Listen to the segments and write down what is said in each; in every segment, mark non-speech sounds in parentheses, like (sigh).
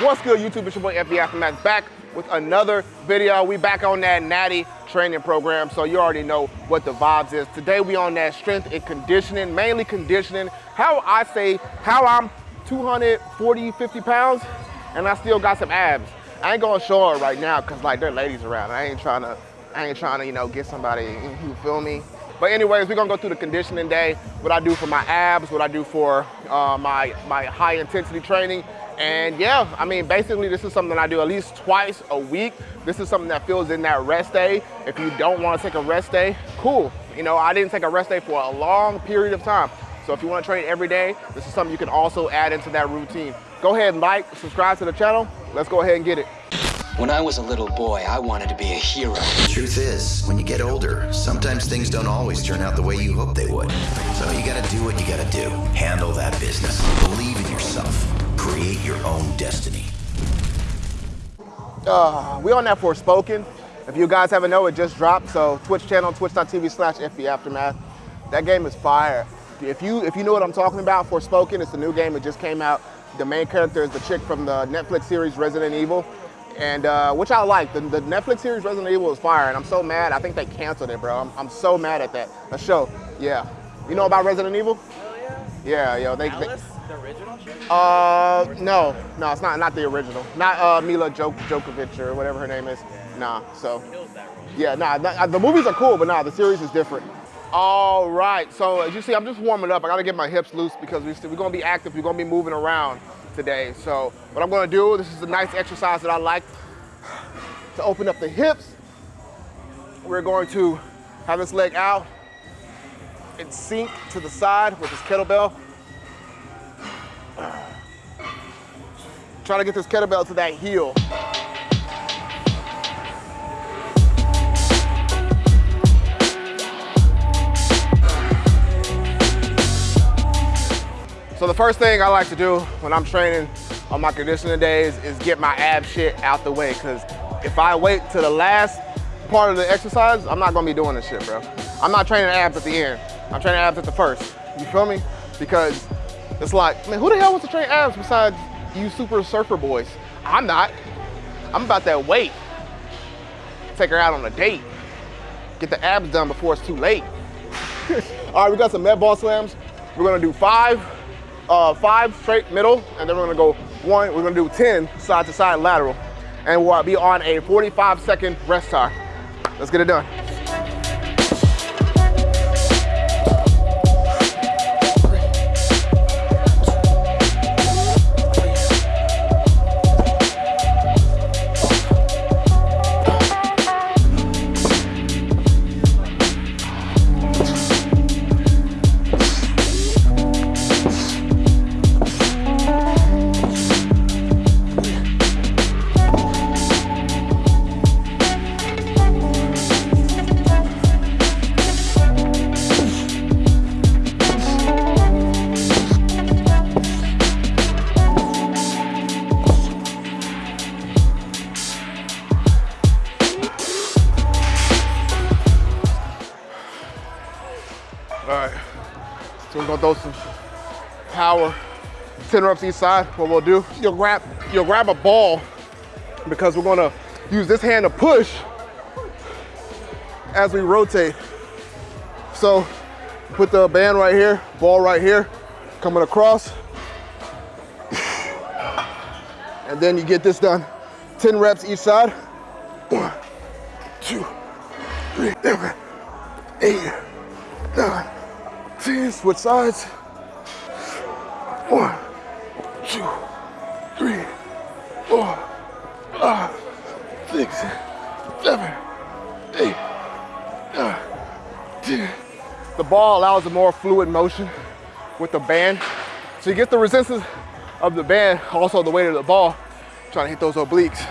What's good, YouTube? It's your boy FB Aftermath back with another video. We back on that natty training program, so you already know what the vibes is. Today we on that strength and conditioning, mainly conditioning. How I say, how I'm 240, 50 pounds, and I still got some abs. I ain't gonna show it right now, cause like there are ladies around. I ain't trying to, I ain't trying to, you know, get somebody, you feel me? But anyways, we're gonna go through the conditioning day, what I do for my abs, what I do for uh, my, my high intensity training. And yeah, I mean, basically this is something I do at least twice a week. This is something that fills in that rest day. If you don't wanna take a rest day, cool. You know, I didn't take a rest day for a long period of time. So if you wanna train every day, this is something you can also add into that routine. Go ahead and like, subscribe to the channel. Let's go ahead and get it. When I was a little boy, I wanted to be a hero. The truth is, when you get older, sometimes things don't always turn out the way you hope they would. So you gotta do what you gotta do. Handle that business. Believe in yourself. Create your own destiny. Uh, we on that Forspoken. If you guys haven't know, it just dropped. So Twitch channel, twitch.tv slash FB Aftermath. That game is fire. If you if you know what I'm talking about, Forspoken, it's a new game. It just came out. The main character is the chick from the Netflix series Resident Evil and uh, which I like. The, the, Netflix series Resident Evil is fire, and I'm so mad. I think they canceled it, bro. I'm, I'm so mad at that. A show, yeah. You know about Resident Evil? Yeah. Yo. They, they, the original shit? Uh, no, no, it's not. Not the original. Not uh, Mila Jok Djokovic or whatever her name is. Yeah. Nah. So. Yeah, nah. Not, the movies are cool, but nah, the series is different. All right. So as you see, I'm just warming up. I gotta get my hips loose because we, we're gonna be active. We're gonna be moving around today. So what I'm gonna do, this is a nice exercise that I like to open up the hips. We're going to have this leg out and sink to the side with this kettlebell. Try to get this kettlebell to that heel. So the first thing I like to do when I'm training on my conditioning days is get my ab shit out the way because if I wait to the last part of the exercise, I'm not gonna be doing this shit, bro. I'm not training abs at the end. I'm training abs at the first. You feel me? Because it's like, man, who the hell wants to train abs besides you super surfer boys? I'm not. I'm about that weight. Take her out on a date. Get the abs done before it's too late. (laughs) All right, we got some med ball slams. We're gonna do five uh, five straight middle, and then we're gonna go one, we're gonna do 10 side to side lateral. And we'll be on a 45 second rest time. Let's get it done. Gonna throw some power, 10 reps each side. What we'll do, you'll grab, you'll grab a ball because we're gonna use this hand to push as we rotate. So put the band right here, ball right here, coming across. And then you get this done. 10 reps each side. One, two, three, eight, nine, 10, switch sides. One, two, three, four, five, six, seven, eight, nine, ten. The ball allows a more fluid motion with the band. So you get the resistance of the band, also the weight of the ball, trying to hit those obliques.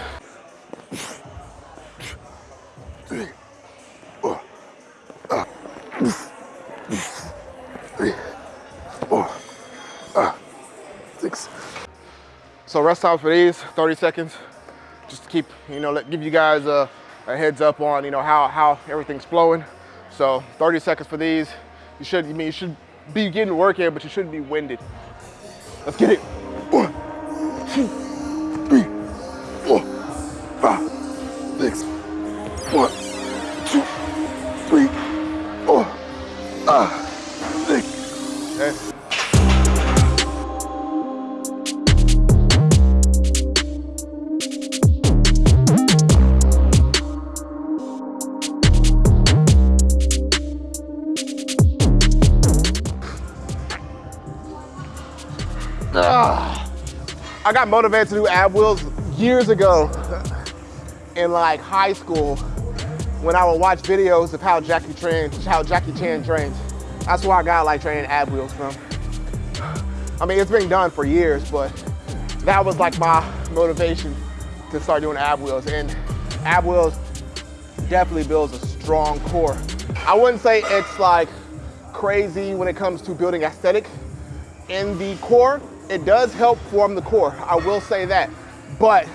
So rest time for these, 30 seconds. Just to keep, you know, let, give you guys a, a heads up on, you know, how, how everything's flowing. So 30 seconds for these. You should, I mean, you should be getting work in, but you shouldn't be winded. Let's get it. One, two, three, four, five, six. One, two, three, four, five. I got motivated to do ab wheels years ago in like high school when I would watch videos of how Jackie trains, how Jackie Chan trains. That's where I got like training ab wheels from. I mean, it's been done for years, but that was like my motivation to start doing ab wheels. And ab wheels definitely builds a strong core. I wouldn't say it's like crazy when it comes to building aesthetic in the core. It does help form the core, I will say that. But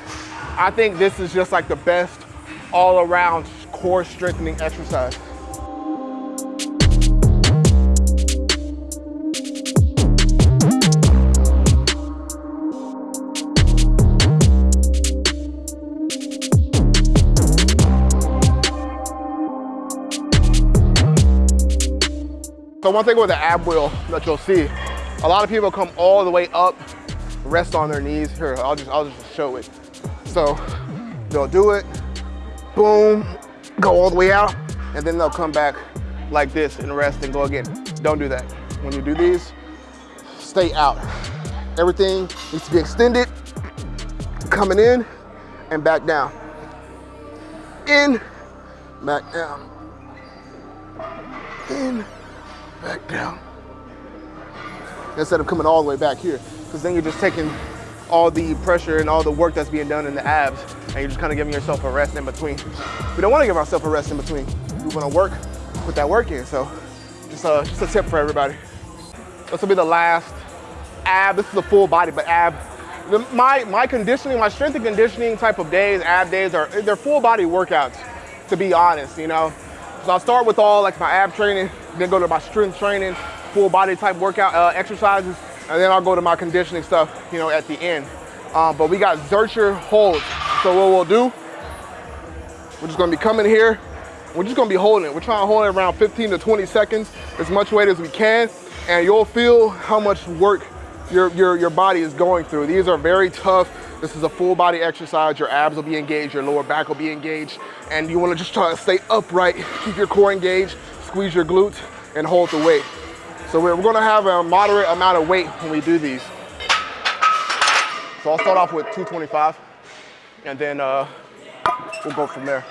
I think this is just like the best all around core strengthening exercise. So one thing with the ab wheel that you'll see, a lot of people come all the way up, rest on their knees. Here, I'll just, I'll just show it. So they'll do it, boom, go all the way out, and then they'll come back like this and rest and go again. Don't do that. When you do these, stay out. Everything needs to be extended, coming in and back down. In, back down. In, back down. Instead of coming all the way back here, because then you're just taking all the pressure and all the work that's being done in the abs, and you're just kind of giving yourself a rest in between. We don't want to give ourselves a rest in between. We want to work, put that work in. So just a, just a tip for everybody. This will be the last ab. This is a full body, but ab. My, my conditioning, my strength and conditioning type of days, ab days, are they're full body workouts, to be honest, you know. So I'll start with all like my ab training, then go to my strength training, full body type workout uh, exercises, and then I'll go to my conditioning stuff, you know, at the end. Um, but we got Zercher holds. So what we'll do, we're just gonna be coming here, we're just gonna be holding it. We're trying to hold it around 15 to 20 seconds, as much weight as we can, and you'll feel how much work your, your, your body is going through. These are very tough. This is a full body exercise. Your abs will be engaged, your lower back will be engaged, and you wanna just try to stay upright, keep your core engaged, squeeze your glutes, and hold the weight. So we're, gonna have a moderate amount of weight when we do these. So I'll start off with 225, and then uh, we'll go from there.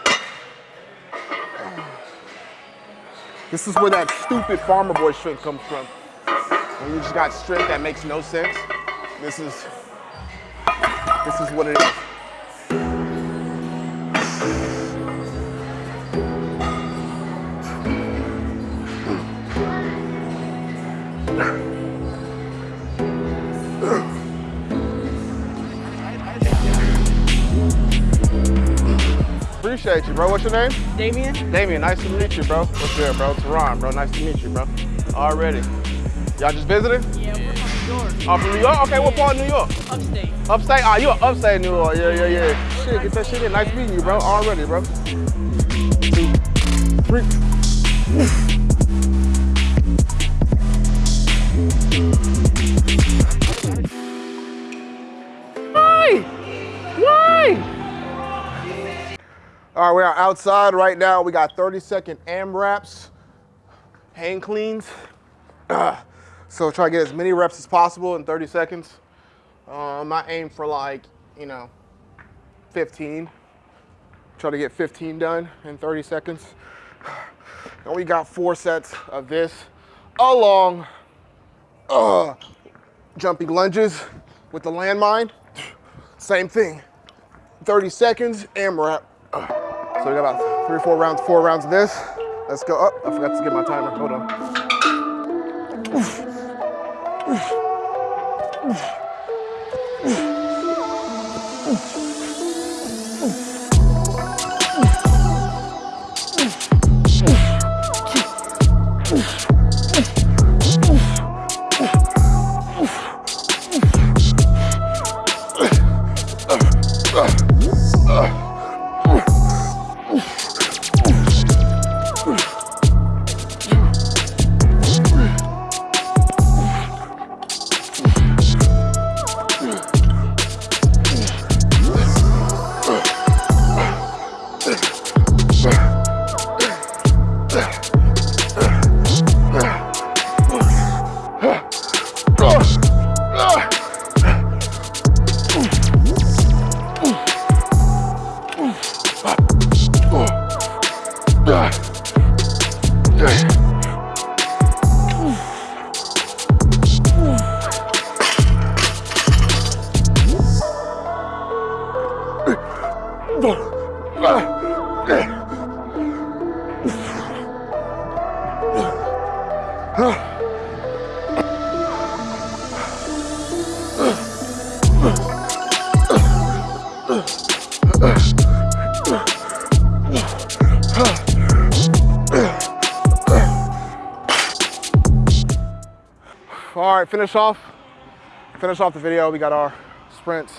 This is where that stupid farmer boy strength comes from. When you just got strength that makes no sense, this is, this is what it is. Appreciate you, bro. What's your name? Damien? Damien, nice to meet you, bro. What's good, bro? Teron, bro. Nice to meet you, bro. Already. Y'all just visiting? Yeah, we're from New York. Oh, from New York? Okay, what part of New York? Upstate. Upstate? Ah, you are upstate New York. Yeah, yeah, yeah. Shit, get that shit in. Nice meeting you, bro. Already, bro. Two, three. Why? Why? All right, we are outside right now. We got 30 second AM AMRAPs, hang cleans. (clears throat) So try to get as many reps as possible in 30 seconds. Um, I aim for like, you know, 15. Try to get 15 done in 30 seconds. (sighs) And we got four sets of this along uh, jumping lunges with the landmine. (sniffs) Same thing. 30 seconds, AMRAP. Uh, (clears throat) So we got about three or four rounds, four rounds of this. Let's go up. Oh, I forgot to get my timer, hold on. Oof. All right, finish off. Finish off the video. We got our sprints,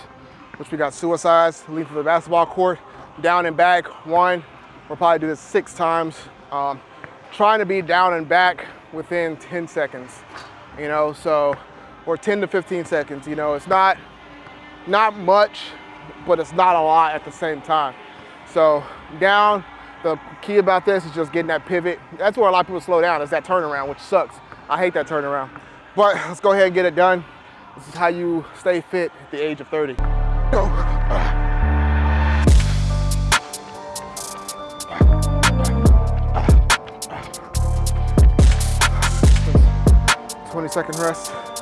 which we got suicides, leap for the basketball court, down and back, one. We'll probably do this six times. Um, trying to be down and back within 10 seconds, you know, so, or 10 to 15 seconds, you know, it's not, not much, but it's not a lot at the same time. So down, the key about this is just getting that pivot. That's where a lot of people slow down, is that turnaround, which sucks. I hate that turnaround. But let's go ahead and get it done. This is how you stay fit at the age of 30. Go. 20 second rest.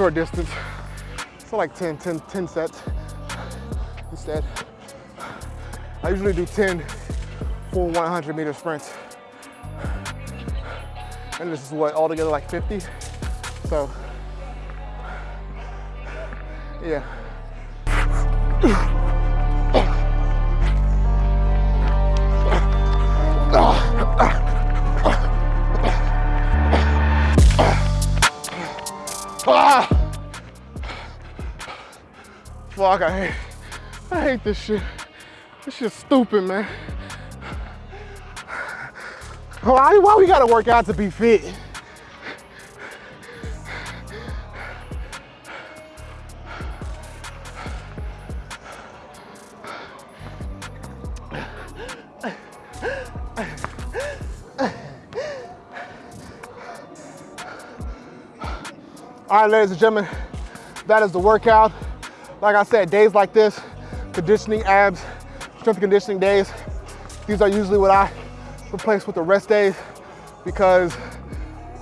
Short distance. So like 10, 10, 10 sets instead. I usually do 10 full 100 meter sprints. And this is what, altogether like 50? So, yeah. Fuck, I hate, I hate this shit. This shit's stupid, man. Why, why we gotta work out to be fit? All right, ladies and gentlemen, that is the workout. Like I said, days like this, conditioning abs, strength conditioning days, these are usually what I replace with the rest days because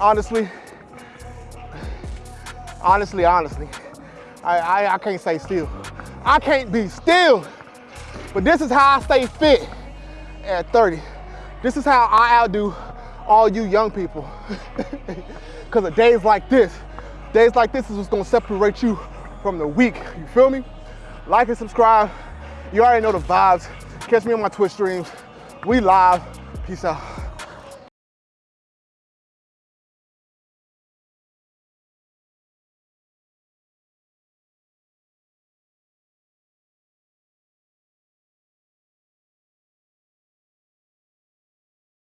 honestly, honestly, honestly, I, I, I can't stay still. I can't be still, but this is how I stay fit at 30. This is how I outdo all you young people. (laughs) Because of days like this, Days like this is what's gonna separate you from the weak. You feel me? Like and subscribe. You already know the vibes. Catch me on my Twitch streams. We live. Peace out.